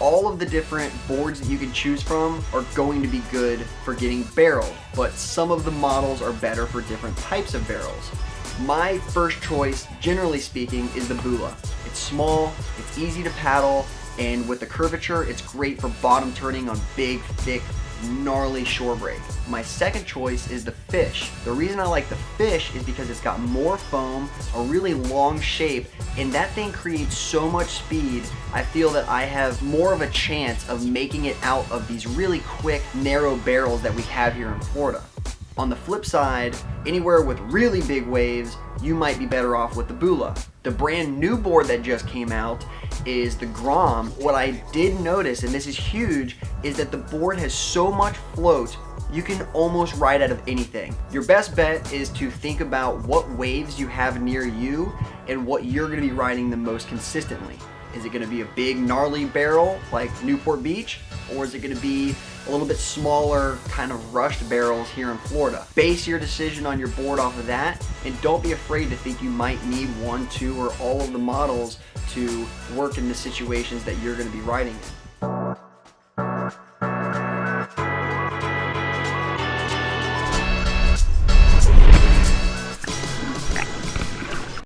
all of the different boards that you can choose from are going to be good for getting barreled, but some of the models are better for different types of barrels. My first choice, generally speaking, is the Bula. It's small, it's easy to paddle, and with the curvature, it's great for bottom turning on big, thick, gnarly shore break. My second choice is the fish. The reason I like the fish is because it's got more foam, a really long shape, and that thing creates so much speed, I feel that I have more of a chance of making it out of these really quick, narrow barrels that we have here in Florida. On the flip side, anywhere with really big waves, you might be better off with the Bula. The brand new board that just came out is the Grom. What I did notice, and this is huge, is that the board has so much float you can almost ride out of anything. Your best bet is to think about what waves you have near you and what you're gonna be riding the most consistently. Is it gonna be a big gnarly barrel like Newport Beach? Or is it gonna be a little bit smaller kind of rushed barrels here in Florida? Base your decision on your board off of that and don't be afraid to think you might need one, two, or all of the models to work in the situations that you're gonna be riding in.